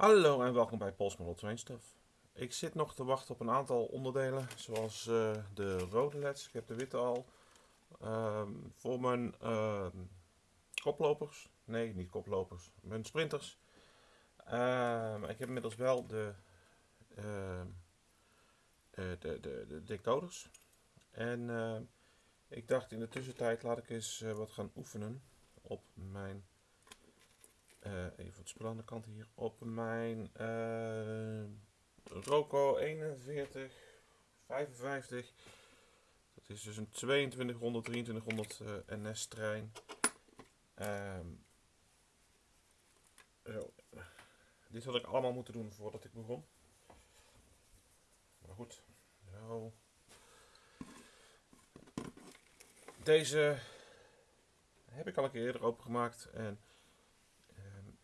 Hallo en welkom bij Pols Model Train Stuff. Ik zit nog te wachten op een aantal onderdelen, zoals eh, de rode leds. Ik heb de witte al. Ehm, voor mijn ehm, koplopers, nee niet koplopers, mijn sprinters. Ehm, ik heb inmiddels wel de, eh, de, de, de decoders. En ik dacht in de tussentijd laat ik eens eh, wat gaan oefenen op mijn eh, even het spul aan de kant hier. Op mijn uh, Roco 41 55. Dat is dus een 2200 2300 uh, NS trein. Um, zo. Dit had ik allemaal moeten doen voordat ik begon. Maar goed. Deze heb ik al een keer eerder opengemaakt en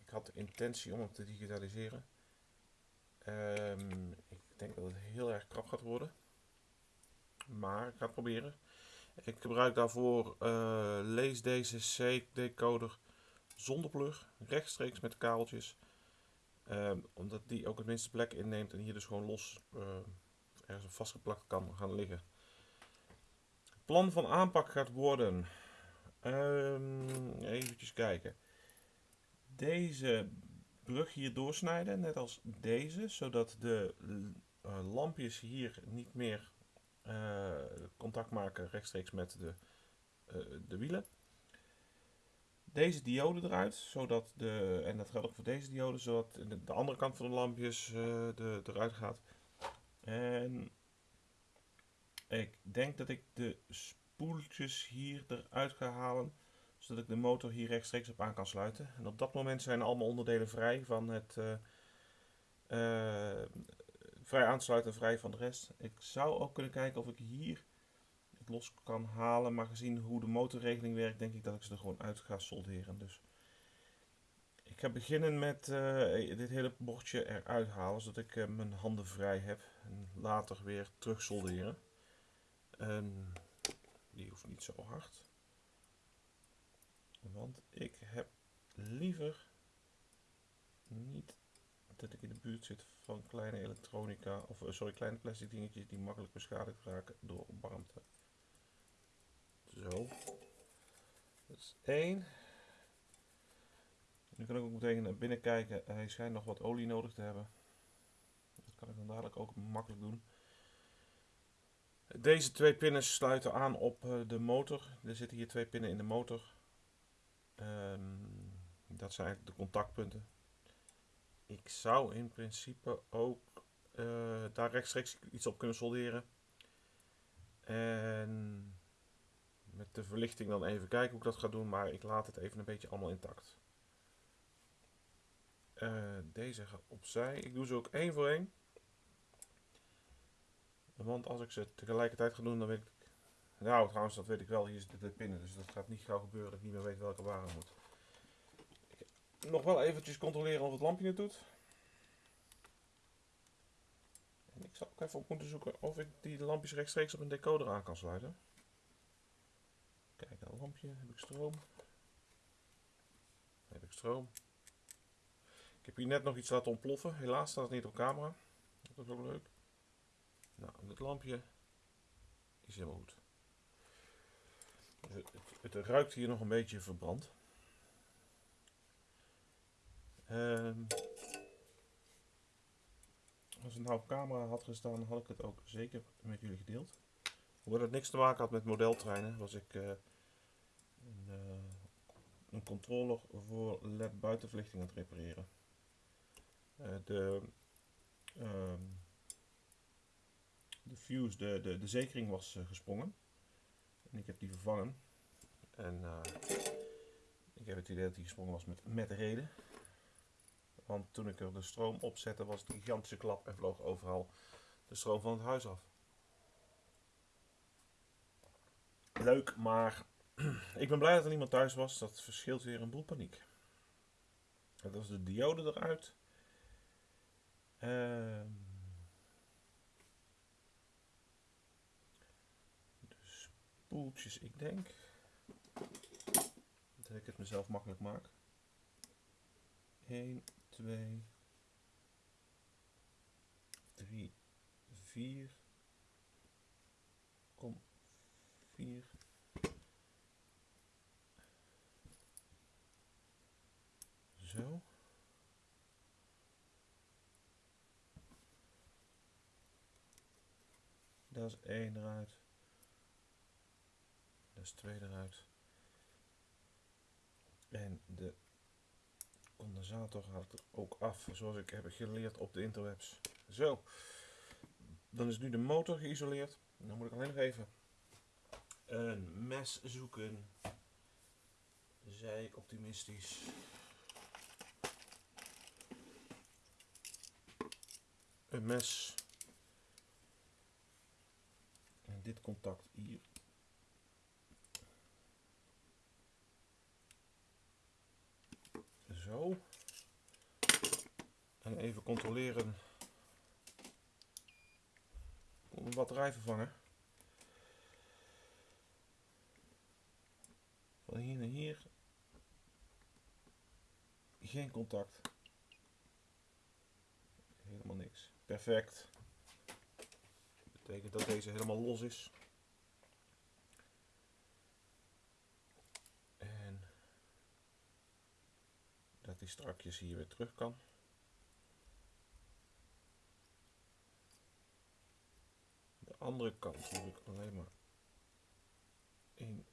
ik had de intentie om hem te digitaliseren. Um, ik denk dat het heel erg krap gaat worden. Maar ik ga het proberen. Ik gebruik daarvoor uh, lees deze C-decoder zonder plug, rechtstreeks met kabeltjes. Um, omdat die ook het minste plek inneemt en hier dus gewoon los uh, ergens vastgeplakt kan gaan liggen. Het plan van aanpak gaat worden. Um, even kijken deze brug hier doorsnijden, net als deze, zodat de uh, lampjes hier niet meer uh, contact maken rechtstreeks met de, uh, de wielen. Deze diode eruit, zodat de, en dat geldt ook voor deze diode, zodat de, de andere kant van de lampjes de, eruit gaat. En ik denk dat ik de spoeltjes hier eruit ga halen zodat ik de motor hier rechtstreeks op aan kan sluiten. En op dat moment zijn allemaal onderdelen vrij van het uh, uh, vrij aansluiten, vrij van de rest. Ik zou ook kunnen kijken of ik hier het los kan halen, maar gezien hoe de motorregeling werkt, denk ik dat ik ze er gewoon uit ga solderen. Dus ik ga beginnen met uh, dit hele bordje eruit halen, zodat ik mijn handen vrij heb. En later weer terug solderen. En die hoeft niet zo hard. Want ik heb liever niet dat ik in de buurt zit van kleine elektronica, of eh, sorry, kleine plastic dingetjes die makkelijk beschadigd raken door warmte. Zo. Dat is één. Nu kan ik ook meteen naar binnen kijken. Hij schijnt nog wat olie nodig te hebben. Dat kan ik dan dadelijk ook makkelijk doen. Deze twee pinnen sluiten aan op eh, de motor. Er zitten hier twee pinnen in de motor. Um, dat zijn eigenlijk de contactpunten. Ik zou in principe ook uh, daar rechtstreeks iets op kunnen solderen. En met de verlichting dan even kijken hoe ik dat ga doen, maar ik laat het even een beetje allemaal intact. Uh, deze gaat opzij. Ik doe ze ook één voor één. Want als ik ze tegelijkertijd ga doen, dan weet ik nou, trouwens, dat weet ik wel. Hier zitten de pinnen, dus dat gaat niet gauw gebeuren dat ik niet meer weet welke waar moet. Nog wel eventjes controleren of het lampje het doet. En ik zal ook even op moeten zoeken of ik die lampjes rechtstreeks op een decoder aan kan sluiten. Kijk, een lampje. Heb ik stroom? Heb ik stroom? Ik heb hier net nog iets laten ontploffen. Helaas staat het niet op camera. Dat is ook leuk. Nou, dit lampje is helemaal goed. Het, ruikt hier nog een beetje verbrand. Um, als het nou op camera had gestaan, had ik het ook zeker met jullie gedeeld. Hoewel het niks te maken had met modeltreinen, was ik uh, een, uh, een, controller voor LED buitenverlichting aan het repareren. Uh, de, um, de fuse, de, de, de zekering was gesprongen. Ik heb die vervangen. En uh, ik heb het idee dat die gesprongen was met, met reden. Want toen ik er de stroom op zette was het een gigantische klap en vloog overal de stroom van het huis af. Leuk, maar ik ben blij dat er niemand thuis was. Dat verschilt weer een boel paniek. Dat was de diode eruit. Uh, poeltjes. Ik denk dat ik het mezelf makkelijk maak. 1, 2, 3, 4. Kom, 4. Zo. Dat is één eruit. Dat is 2 eruit. En de condensator haalt er ook af, zoals ik heb geleerd op de interwebs. Zo, dan is nu de motor geïsoleerd. Dan moet ik alleen nog even een mes zoeken. Zij optimistisch. Een mes. En dit contact hier. Zo. En even controleren. Een batterij vervangen. Van hier naar hier. Geen contact. Helemaal niks. Perfect. Betekent dat deze helemaal los is. Die strakjes hier weer terug kan. De andere kant hoef ik alleen maar één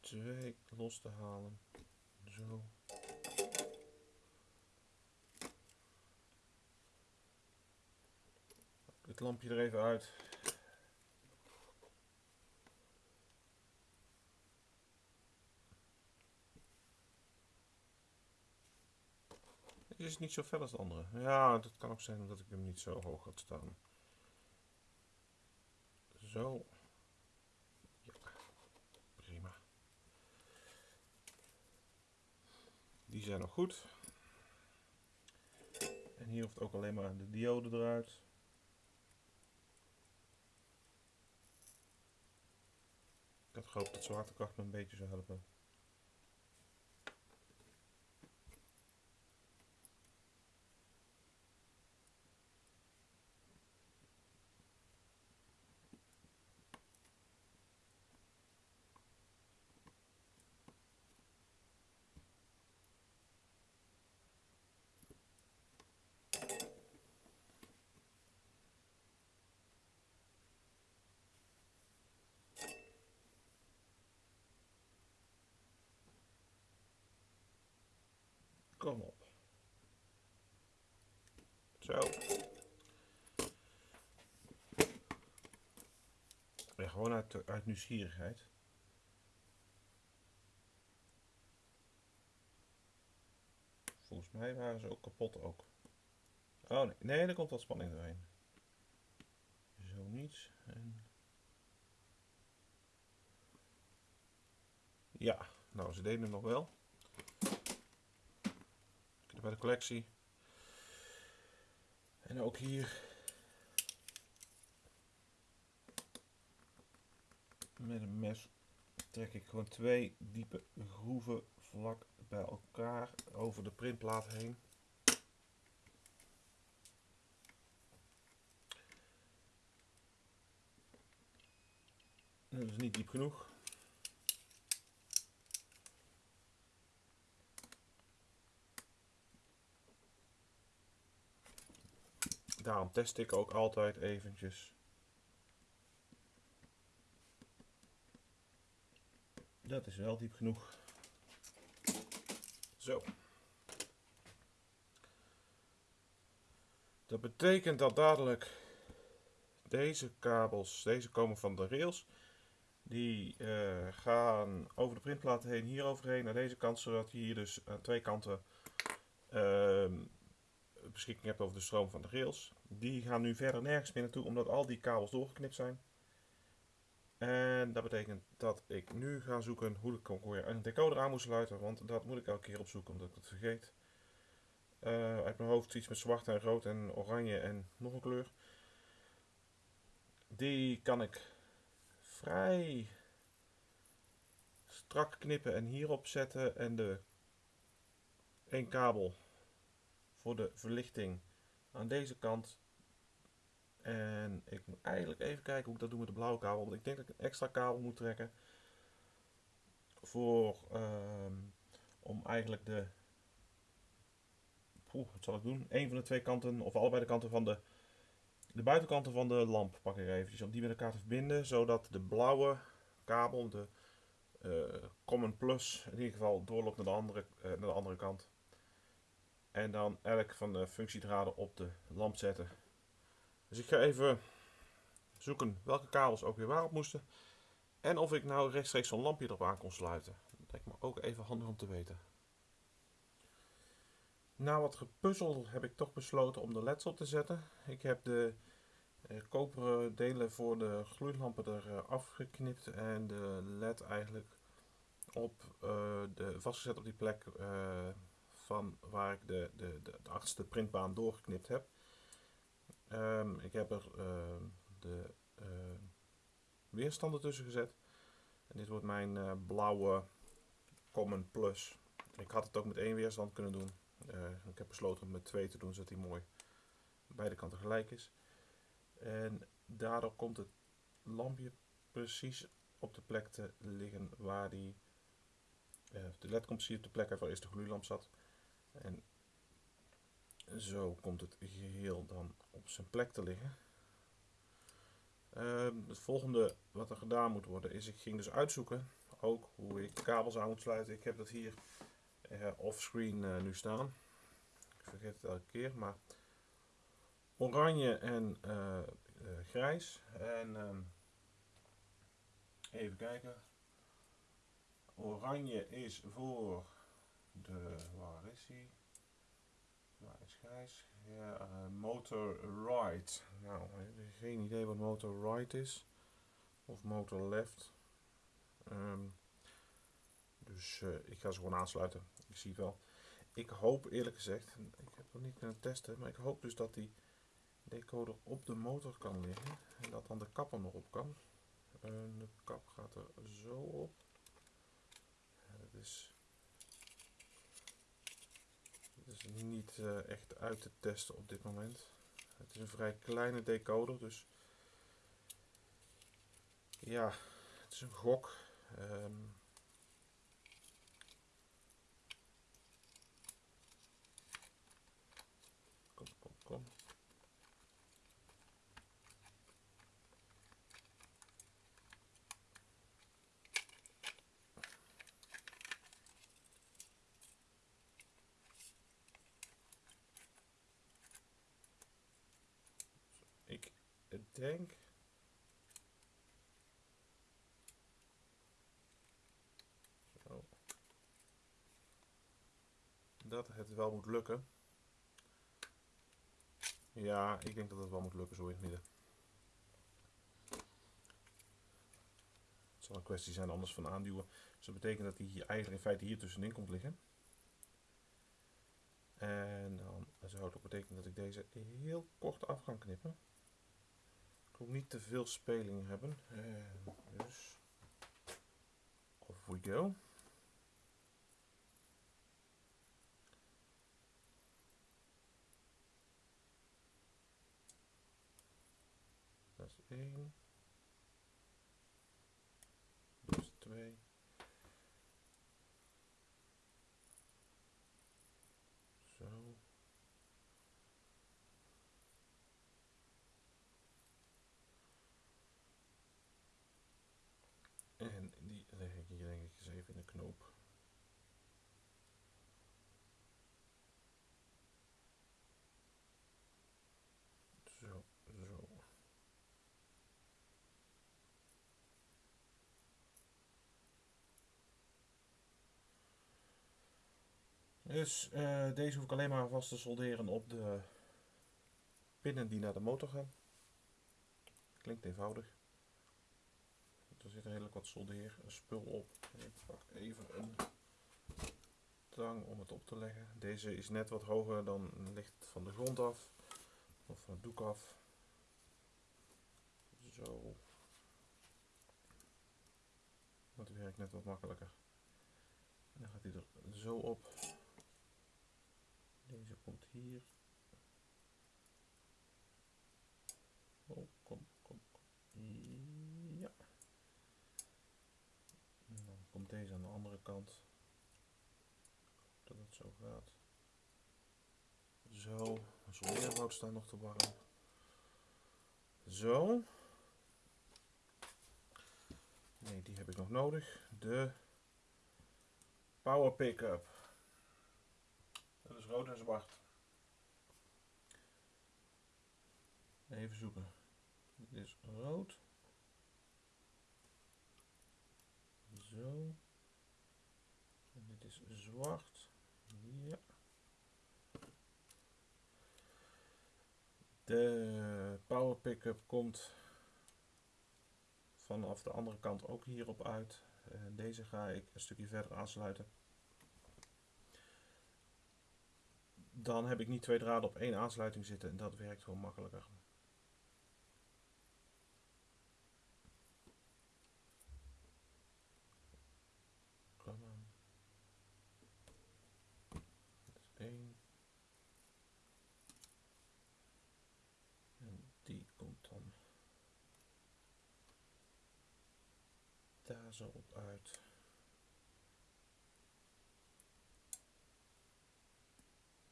twee los te halen. Zo. Het lampje er even uit. Dit is niet zo fel als de andere. Ja, dat kan ook zijn omdat ik hem niet zo hoog had staan. Zo. Ja, prima. Die zijn nog goed. En hier hoeft ook alleen maar de diode eruit. Ik had gehoopt dat zwaartekracht me een beetje zou helpen. Kom op. Zo. Ja, gewoon uit, uit nieuwsgierigheid. Volgens mij waren ze ook kapot ook. Oh nee, nee, er komt wat spanning doorheen. Zo niets. En... Ja, nou ze deden het nog wel bij de collectie. En ook hier. Met een mes trek ik gewoon twee diepe groeven vlak bij elkaar over de printplaat heen. Dat is niet diep genoeg. Daarom test ik ook altijd eventjes. Dat is wel diep genoeg. Zo. Dat betekent dat dadelijk deze kabels, deze komen van de rails, die uh, gaan over de printplaat heen, hier overheen naar deze kant, zodat hier dus aan twee kanten uh, beschikking hebt over de stroom van de rails. Die gaan nu verder nergens meer naartoe, omdat al die kabels doorgeknipt zijn. En dat betekent dat ik nu ga zoeken hoe ik weer een decoder aan moet sluiten, want dat moet ik elke keer opzoeken omdat ik het vergeet. Uh, uit mijn hoofd iets met zwart en rood en oranje en nog een kleur. Die kan ik vrij strak knippen en hierop zetten en de één kabel voor de verlichting aan deze kant. En ik moet eigenlijk even kijken hoe ik dat doe met de blauwe kabel. Want ik denk dat ik een extra kabel moet trekken. Voor, ehm, om eigenlijk de... Poeh, wat zal ik doen? Een van de twee kanten, of allebei de kanten van de... De buitenkanten van de lamp pak ik eventjes. Om die met elkaar te verbinden. Zodat de blauwe kabel, de uh, Common Plus, in ieder geval doorloopt naar de andere, uh, naar de andere kant. En dan elk van de functiedraden op de lamp zetten. Dus ik ga even zoeken welke kabels ook weer waarop moesten. En of ik nou rechtstreeks zo'n lampje erop aan kon sluiten. Dat lijkt me ook even handig om te weten. Na wat gepuzzel heb ik toch besloten om de leds op te zetten. Ik heb de eh, koperen delen voor de gloeilampen er uh, afgeknipt en de led eigenlijk op uh, de, vastgezet op die plek van waar ik de, de, de, de printbaan doorgeknipt heb. Um, ik heb er uh, de uh, weerstanden tussen gezet. En dit wordt mijn uh, blauwe Common Plus. Ik had het ook met één weerstand kunnen doen. ik heb besloten om met twee te doen, zodat hij mooi beide kanten gelijk is. En daardoor komt het lampje precies op de plek te liggen waar die... de led komt precies op de plek waar eerst de gloeilamp zat. En zo komt het geheel dan op zijn plek te liggen. Uh, het volgende wat er gedaan moet worden is, ik ging dus uitzoeken ook hoe ik kabels aan moet sluiten. Ik heb dat hier uh, offscreen uh, nu staan. Ik vergeet het elke keer, maar oranje en uh, grijs. En ehm, even kijken. Oranje is voor de, waar is hij? Waar is grijs? Ja, uh, motor right. Nou, geen idee wat motor right is. Of motor left. Um, dus uh, ik ga ze gewoon aansluiten. Ik zie het wel. Ik hoop eerlijk gezegd, ik heb nog niet kunnen testen, maar ik hoop dus dat die decoder op de motor kan liggen. En dat dan de kap er nog op kan. De kap gaat er zo op. Het is is niet uh, echt uit te testen op dit moment. Het is een vrij kleine decoder, dus ja, het is een gok. Um, kom, kom, kom. Denk zo, dat het wel moet lukken. Ja, ik denk dat het wel moet lukken zo in het midden. Het zal een kwestie zijn anders van aanduwen. Dus dat betekent dat hij hier eigenlijk in feite hier tussenin komt liggen. En dan zou het ook betekenen dat ik deze heel kort af kan knippen moet niet te veel speling hebben. En dus off we go. Dat is knoop. Zo. Dus uh, deze hoef ik alleen maar vast te solderen op de pinnen die naar de motor gaan. Klinkt eenvoudig. Er zit redelijk wat soldeerspul op. Ik pak even een tang om het op te leggen. Deze is net wat hoger dan ligt van de grond af. Of van het doek af. Zo. Dat werkt net wat makkelijker. En dan gaat hij er zo op. Deze komt hier. hier. Oh, kom, kom, kom. Ja. En dan komt kant. Dat het zo gaat. Zo. Zonneerwoud staat nog te warm. Zo. Nee, die heb ik nog nodig. De Power Pickup. Dat is rood en zwart. Even zoeken. Dit is rood. Zo. Ja. De power pickup komt vanaf de andere kant ook hierop uit. En deze ga ik een stukje verder aansluiten. Dan heb ik niet twee draden op één aansluiting zitten en dat werkt gewoon makkelijker. Kom aan. Dat is één. En die komt dan daar zo op uit.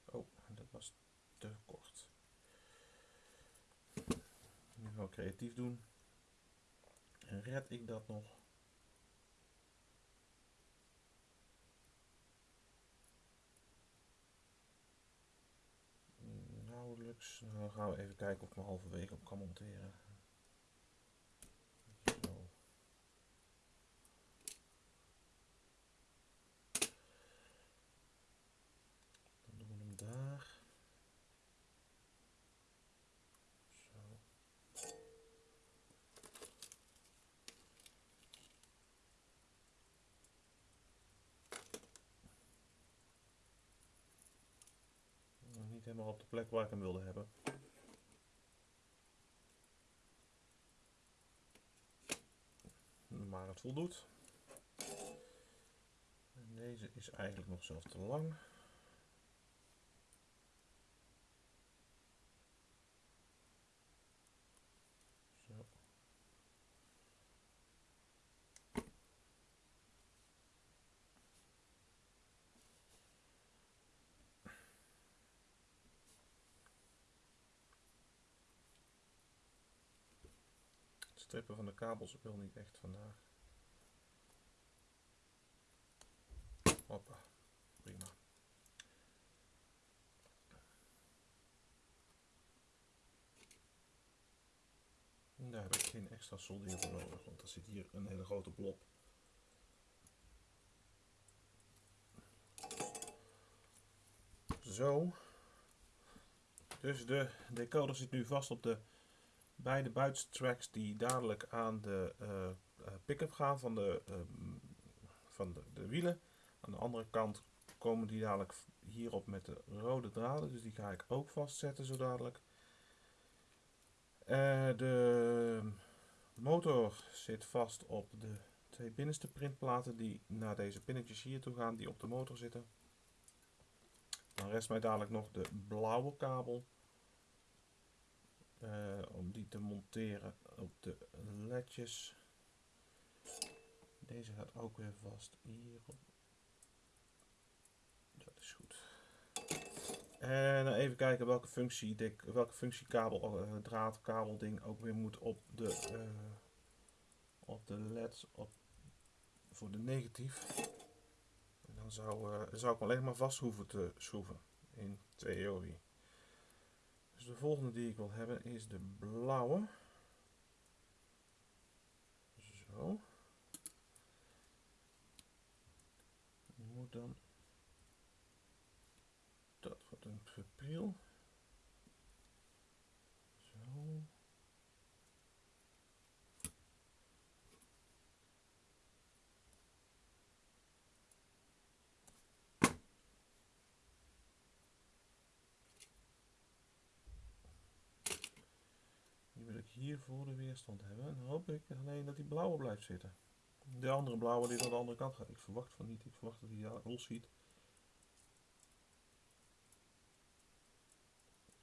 Oh, dat was te kort. Nu gaan we creatief doen. En red ik dat nog? Nauwelijks. Dan gaan we even kijken of ik me halverwege op kan monteren. Zo. Dan doen we hem daar. Zo. Nog Niet helemaal op de plek waar ik hem wilde hebben. Maar het voldoet. En deze is eigenlijk nog zelfs te lang. Zo. Het strippen van de kabels wil niet echt vandaag. Hoppa, prima. Daar heb ik geen extra soldeer voor nodig, want er zit hier een hele grote blob. Zo. Dus de decoder zit nu vast op de beide buitentracks die dadelijk aan de eh, eh, pick-up gaan van, de, ehm, van de, de wielen. Aan de andere kant komen die dadelijk hierop met de rode draden, dus die ga ik ook vastzetten zo dadelijk. Eh, de motor zit vast op de twee binnenste printplaten die naar deze pinnetjes hier toe gaan, die op de motor zitten. Dan rest mij dadelijk nog de blauwe kabel. Eh, om die te monteren op de ledjes. Deze gaat ook weer vast hierop. Dat is goed. En dan even kijken welke functie, dik, welke functiekabel, eh, draad, kabelding ook weer moet op de, eh, op de leds op, voor de negatief. En dan zou, eh, zou ik alleen maar vast hoeven te schroeven in theorie. Dus de volgende die ik wil hebben is de blauwe. Zo. Moet dan dat wordt een gepriel. voor de weerstand hebben. Dan hoop ik alleen dat die blauwe blijft zitten. De andere blauwe die aan de andere kant gaat. Ik verwacht van niet. Ik verwacht dat hij daar rol ziet.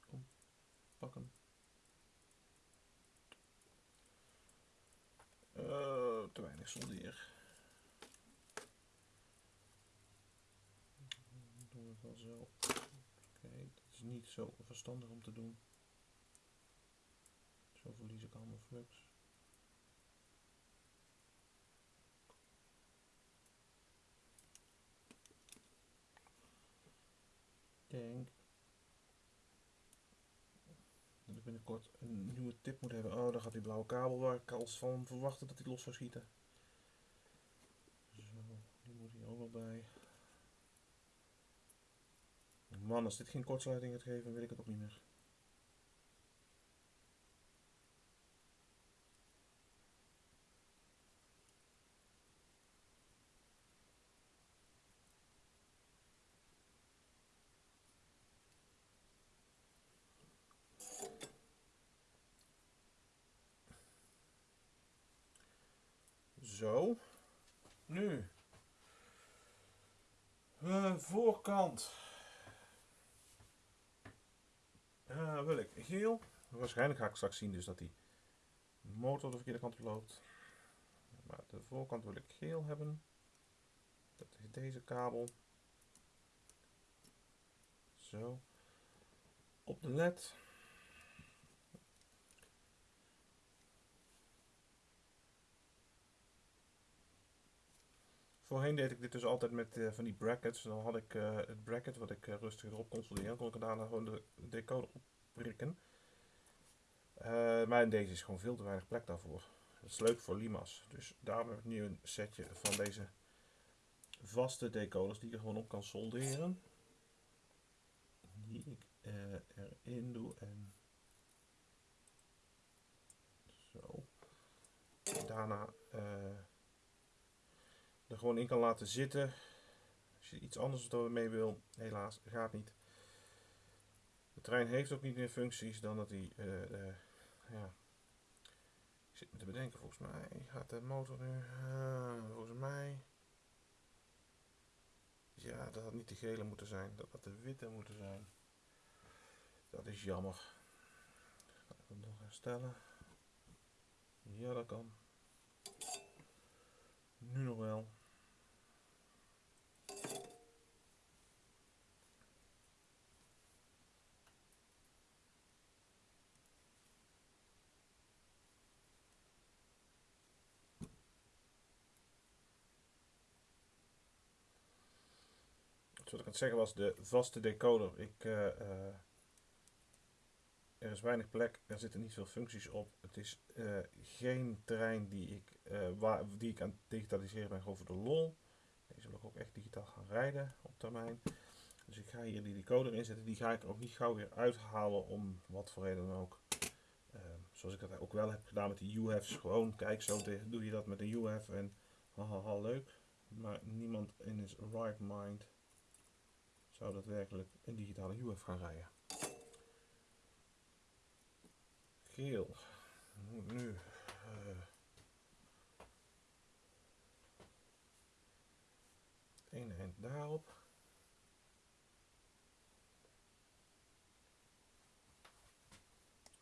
Kom, pak hem. Eh, te weinig soldeer. Doe het wel zo. Oké, dat is niet zo verstandig om te doen. Verlies ik allemaal flux. denk dat ik binnenkort een nieuwe tip moet hebben. Oh, daar gaat die blauwe kabel waar ik al van verwachtte dat hij los zou schieten. Zo, die moet hier ook wel bij. Man, als dit geen kortsluiting gaat geven, weet ik het ook niet meer. Zo. Nu. Uh, voorkant. Uh, wil ik geel. Waarschijnlijk ga ik straks zien dus dat die motor de verkeerde kant op loopt. Maar de voorkant wil ik geel hebben. Dat is deze kabel. Zo. Op de led. Voorheen deed ik dit dus altijd met uh, van die brackets. Dan had ik uh, het bracket wat ik uh, rustig erop kon solderen. Kon ik daarna gewoon de decoder opprikken. maar in deze is gewoon veel te weinig plek daarvoor. Dat is leuk voor Lima's. Dus daarom heb ik nu een setje van deze vaste decoders die er gewoon op kan solderen. Die ik erin doe en zo. Daarna er gewoon in kan laten zitten. Als je iets anders mee wil, helaas, gaat niet. De trein heeft ook niet meer functies dan dat hij, uh, ja, ik zit me te bedenken, volgens mij gaat de motor nu, uh, volgens mij, ja, dat had niet de gele moeten zijn, dat had de witte moeten zijn. Dat is jammer. Ga ik nog herstellen? Ja, dat kan. Nu nog wel. Wat ik aan het zeggen was, de vaste decoder. Ik, uh, uh, er is weinig plek, er zitten niet veel functies op. Het is uh, geen terrein die ik, waar, die ik aan het digitaliseren ben, gewoon voor de lol. Deze wil ik ook echt digitaal gaan rijden op termijn. Dus ik ga hier die decoder inzetten. Die ga ik ook niet gauw weer uithalen om wat voor reden dan ook. zoals ik dat ook wel heb gedaan met de UF's. Gewoon, kijk, zo doe je dat met een UF en haha, leuk. Maar niemand in his right mind zou daadwerkelijk een digitale UF gaan rijden. Geel. Moet nu uh, eind daarop.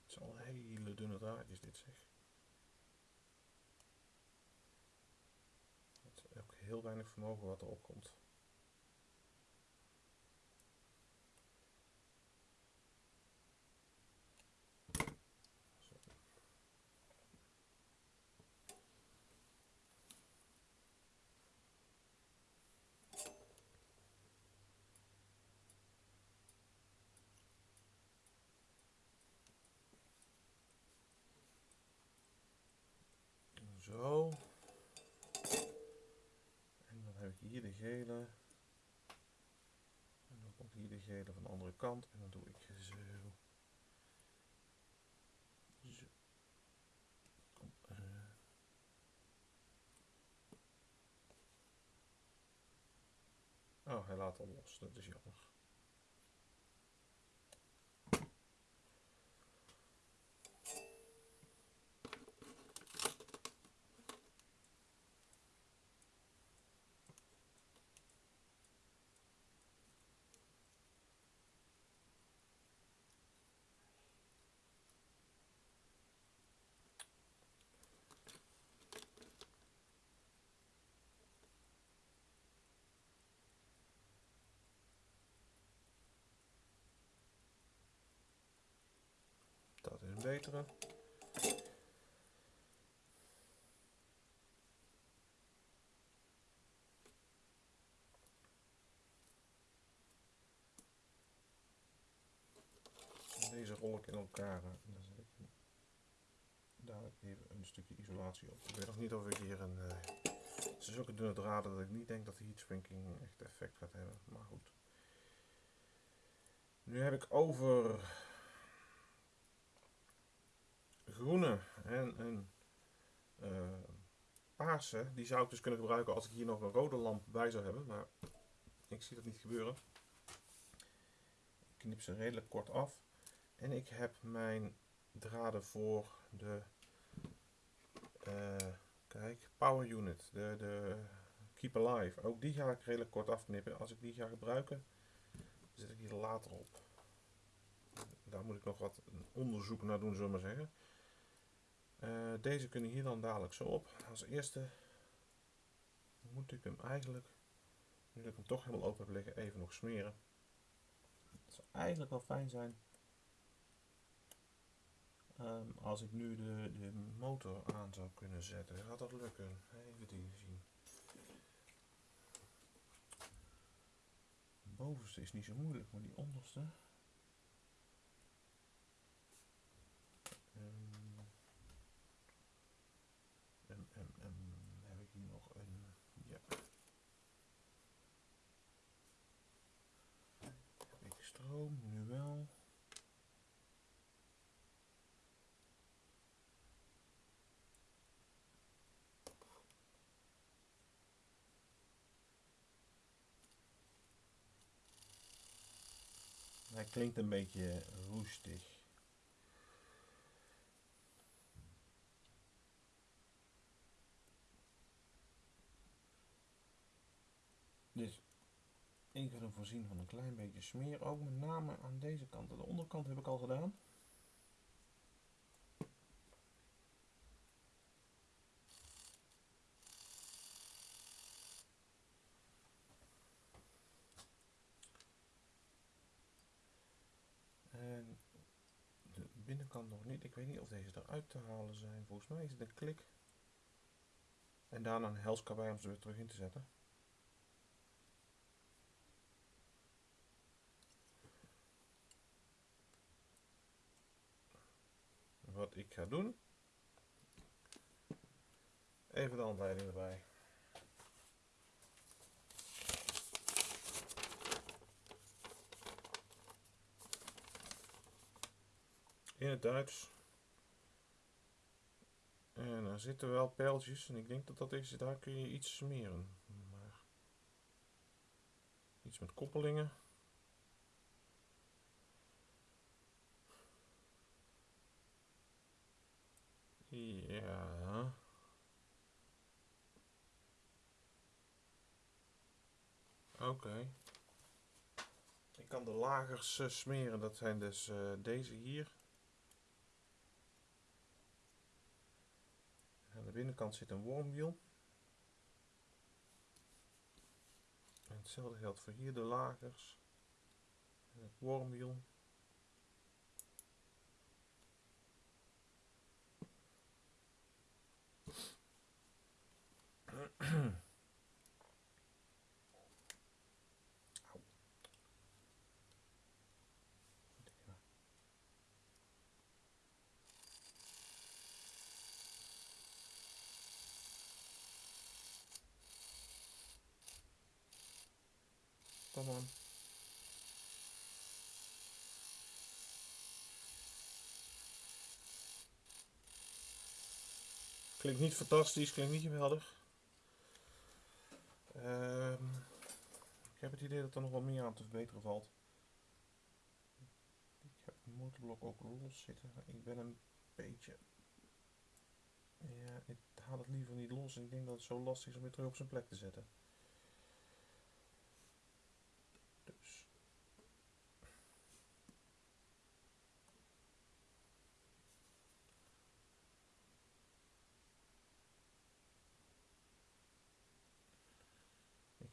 Het zijn al hele dunne draadjes dit zeg. Het is ook heel weinig vermogen wat erop komt. Zo. En dan heb ik hier de gele. En dan komt hier de gele van de andere kant. En dan doe ik zo. Zo. Uh. Oh, hij laat al los. Dat is jammer. Verbeteren. Deze rol ik in elkaar dan zet ik dadelijk even een stukje isolatie op. Ik weet nog niet of ik hier een... Uh, het is zulke dunne draden dat ik niet denk dat de heatshrinking echt effect gaat hebben, maar goed. Nu heb ik over groene en een uh, paarse. Die zou ik dus kunnen gebruiken als ik hier nog een rode lamp bij zou hebben. Maar ik zie dat niet gebeuren. Ik knip ze redelijk kort af. En ik heb mijn draden voor de uh, kijk, power unit, de, de keep alive. Ook die ga ik redelijk kort afknippen. Als ik die ga gebruiken, zet ik die later op. Daar moet ik nog wat onderzoek naar doen, zullen we maar zeggen. Uh, deze kunnen hier dan dadelijk zo op. Als eerste moet ik hem eigenlijk, nu ik hem toch helemaal open heb liggen, even nog smeren. Het zou eigenlijk wel fijn zijn um, als ik nu de, de motor aan zou kunnen zetten. Gaat dat lukken? Even die zien. De bovenste is niet zo moeilijk, maar die onderste. Nu wel. Hij klinkt een beetje roestig. Dus ik wil hem voorzien van een klein beetje smeer. Ook met name aan deze kant. De onderkant heb ik al gedaan. En de binnenkant nog niet. Ik weet niet of deze eruit te halen zijn. Volgens mij is het een klik. En daarna een helskabij om ze weer terug in te zetten. wat ik ga doen. Even de handleiding erbij. In het Duits. En er zitten wel pijltjes en ik denk dat dat is, daar kun je iets smeren. Maar iets met koppelingen. Ja. Oké. Ik kan de lagers uh, smeren, dat zijn dus uh, deze hier. Aan de binnenkant zit een wormwiel. Hetzelfde geldt voor hier de lagers. En het wormwiel. Klinkt niet fantastisch, klinkt niet geweldig. Um, ik heb het idee dat er nog wel meer aan te verbeteren valt. Ik heb het motorblok ook los zitten. Ik ben een beetje... Ja, ik haal het liever niet los. Ik denk dat het zo lastig is om weer terug op zijn plek te zetten. Dus...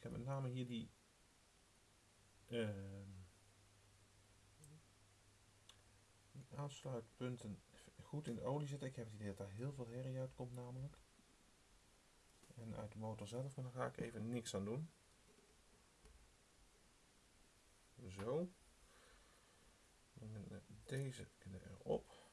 heb met name hier die uh, die aansluitpunten goed in de olie zitten. Ik heb het idee dat daar heel veel herrie uitkomt namelijk. En uit de motor zelf, maar daar ga ik even niks aan doen. Zo. Dan deze erop.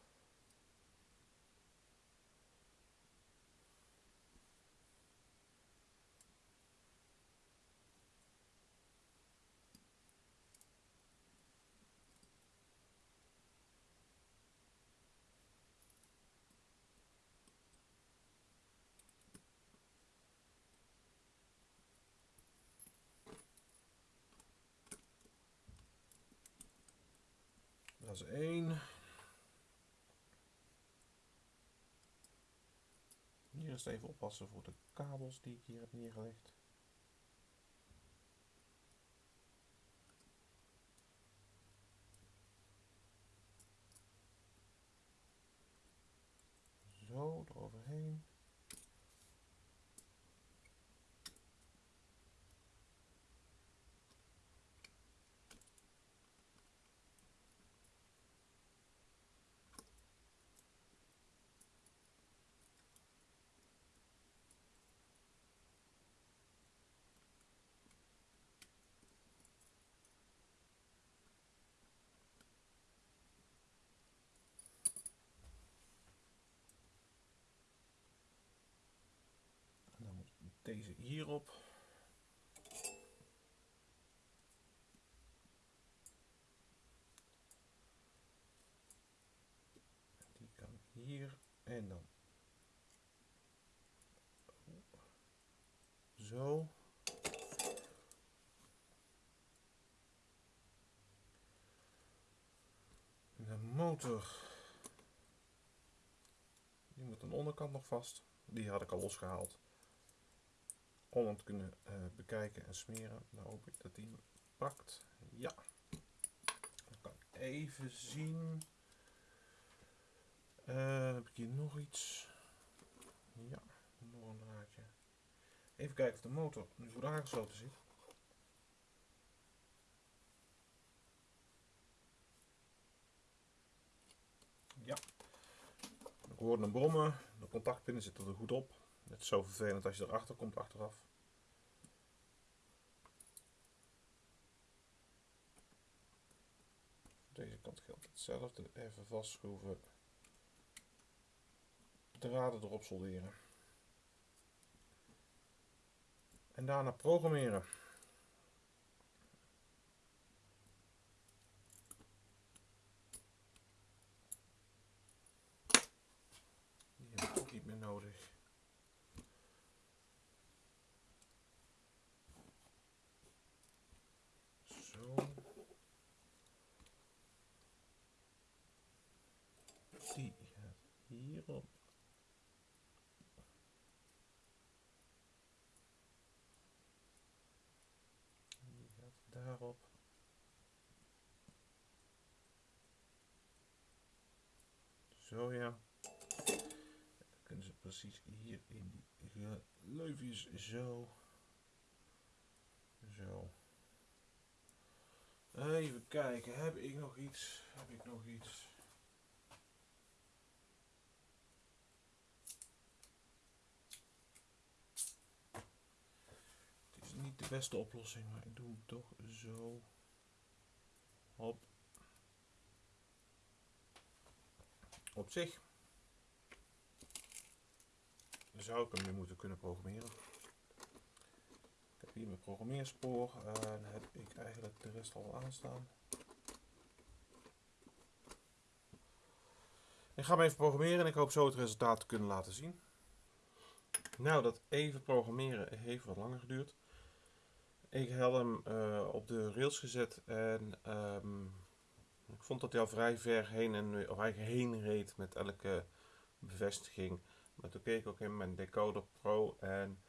Dat is één. Hier is het even oppassen voor de kabels die ik hier heb neergelegd. Zo, eroverheen. Deze hierop. Die kan hier en dan zo. De motor, die moet aan de onderkant nog vast. Die had ik al losgehaald om hem te kunnen uh, bekijken en smeren. Dan hoop ik dat hij hem pakt. Ja. Dan kan ik even zien. Uh, heb ik hier nog iets? Ja, nog een draadje. Even kijken of de motor nu goed aangesloten zit. Ja. Ik hoorde een brommen. De contactpinnen zitten er goed op. Het is zo vervelend als je erachter komt achteraf. deze kant geldt hetzelfde. Even vastschroeven. Draden erop solderen. En daarna programmeren. Die heb ik ook niet meer nodig. hierop. Die gaat daarop. Zo ja. Dan kunnen ze precies hier in die leufjes zo. Zo. Even kijken, heb ik nog iets? Heb ik nog iets? de beste oplossing, maar ik doe hem toch zo. Hop. Op zich zou ik hem nu moeten kunnen programmeren. Ik heb hier mijn programmeerspoor en heb ik eigenlijk de rest al aanstaan. Ik ga hem even programmeren en ik hoop zo het resultaat te kunnen laten zien. Nou, dat even programmeren heeft wat langer geduurd. Ik had hem uh, op de rails gezet en um, ik vond dat hij al vrij ver heen en of heen reed met elke bevestiging. Maar toen keek ik ook in mijn Decoder Pro en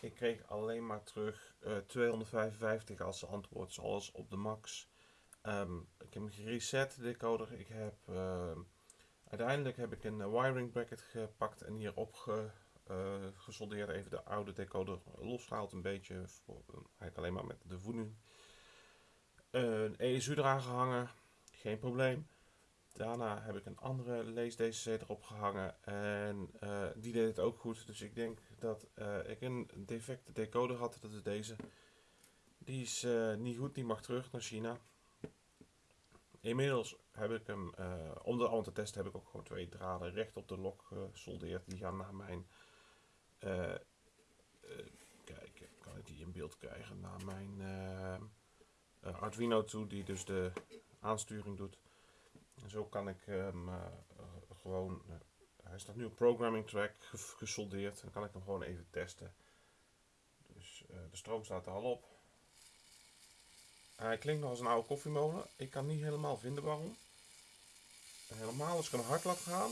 ik kreeg alleen maar terug uh, eh, 255 als antwoord, zoals op de max. Um, ik heb hem gereset, de decoder. Ik heb, uh, uiteindelijk heb ik een wiring bracket gepakt en hier opge uh, gesoldeerd, even de oude decoder losgehaald een beetje, voor, eigenlijk alleen maar met de voeding. een ESU eraan gehangen, geen probleem. daarna heb ik een andere lees DCC erop gehangen en eh, die deed het ook goed. Dus ik denk dat eh, ik een defecte decoder had, dat is deze. Die is eh, niet goed, die mag terug naar China. Inmiddels heb ik hem, om de allemaal te testen, heb ik ook gewoon twee draden recht op de lok gesoldeerd. Die gaan naar mijn, kijk, kan ik die in beeld krijgen, naar mijn Arduino toe, die dus de aansturing doet. En zo kan ik hem uh, gewoon, uh, hij staat nu op programming track gesoldeerd. Dan kan ik hem gewoon even testen. Dus de stroom staat er al op. Hij klinkt nog als een oude koffiemolen. Ik kan niet helemaal vinden waarom. Helemaal als ik hem hard laat gaan.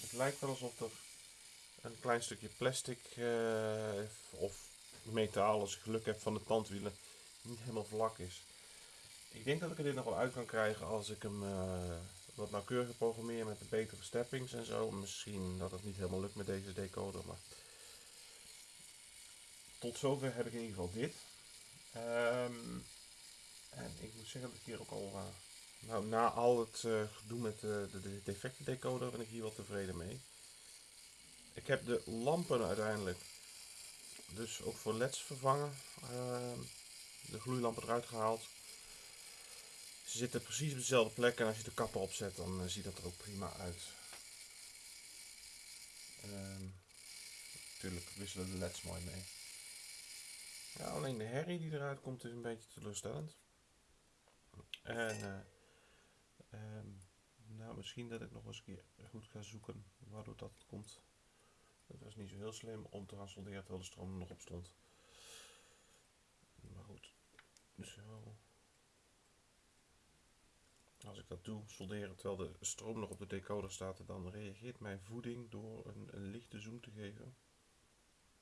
Het lijkt wel alsof er een klein stukje plastic of metaal, als ik geluk heb van de tandwielen, niet helemaal vlak is. Ik denk dat ik er dit nog wel uit kan krijgen als ik hem uh, wat nauwkeuriger programmeer met de betere steppings en zo. Misschien dat het niet helemaal lukt met deze decoder, maar tot zover heb ik in ieder geval dit. Um, en ik moet zeggen dat ik hier ook al, uh, nou na al het uh, gedoe met de, de, de defecte decoder ben ik hier wel tevreden mee. Ik heb de lampen uiteindelijk dus ook voor leds vervangen. Uh, de gloeilampen eruit gehaald. Ze zitten precies op dezelfde plek en als je de kappen opzet, dan uh, ziet dat er ook prima uit. Um, natuurlijk wisselen de leds mooi mee. Ja, alleen de herrie die eruit komt is een beetje teleurstellend. En uh, um, nou, misschien dat ik nog eens een keer goed ga zoeken waardoor dat komt. Het was niet zo heel slim om te gaan solderen terwijl de stroom nog op stond. Maar goed, zo. Als ik dat doe, solderen terwijl de stroom nog op de decoder staat, dan reageert mijn voeding door een, een lichte zoom te geven.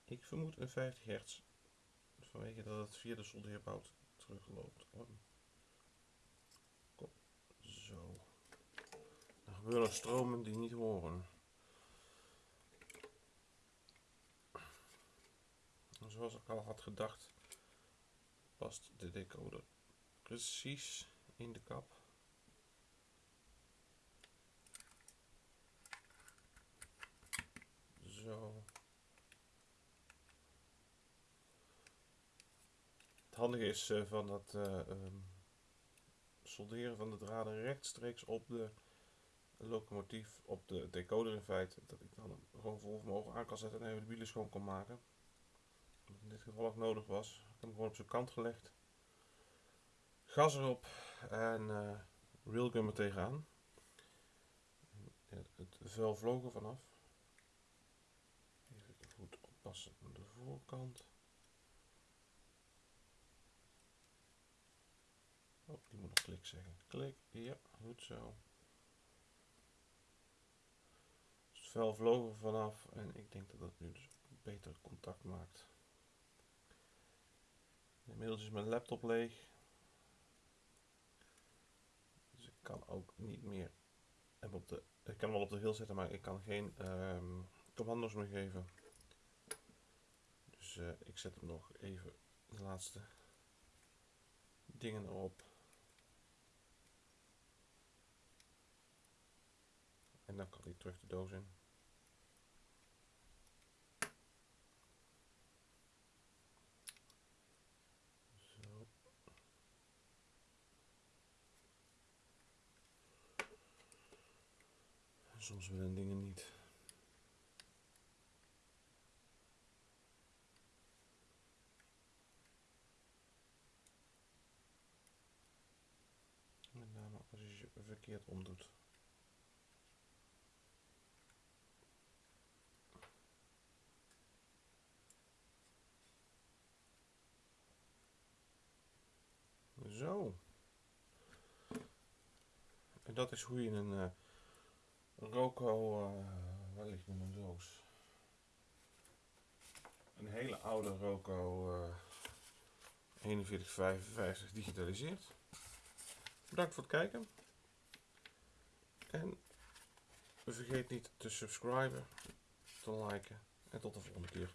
Ik vermoed een 50 hertz, vanwege dat het via de soldeerbout terugloopt. Oh. Kom, zo. Er gebeuren stromen die niet horen. Zoals ik al had gedacht, past de decoder precies in de kap. Het handige is uh, van dat uh, um, solderen van de draden rechtstreeks op de locomotief, op de decoder in feite, dat ik dan gewoon vol vermogen aan kan zetten en even de wielen schoon kan maken. Wat in dit geval ook nodig was. Ik heb hem gewoon op zijn kant gelegd. Gas erop en uh, railgun er tegenaan. Het vuil vloog er vanaf passen aan de voorkant. Oh, die moet nog klik zeggen. Klik, ja, goed zo. Dus het vel vloog er vanaf en ik denk dat dat nu dus beter contact maakt. Inmiddels is mijn laptop leeg. Dus ik kan ook niet meer op de, ik kan hem wel op de hill zetten, maar ik kan geen um, commando's meer geven. Uh, ik zet hem nog even de laatste dingen erop. En dan kan hij terug de doos in. Soms willen dingen niet. Verkeerd omdoet. Zo. En dat is hoe je een uh, Roco, uh, waar ligt mijn doos? Een hele oude Roco uh, 4155 digitaliseert. Bedankt voor het kijken. En vergeet niet te subscriben, te liken en tot de volgende keer.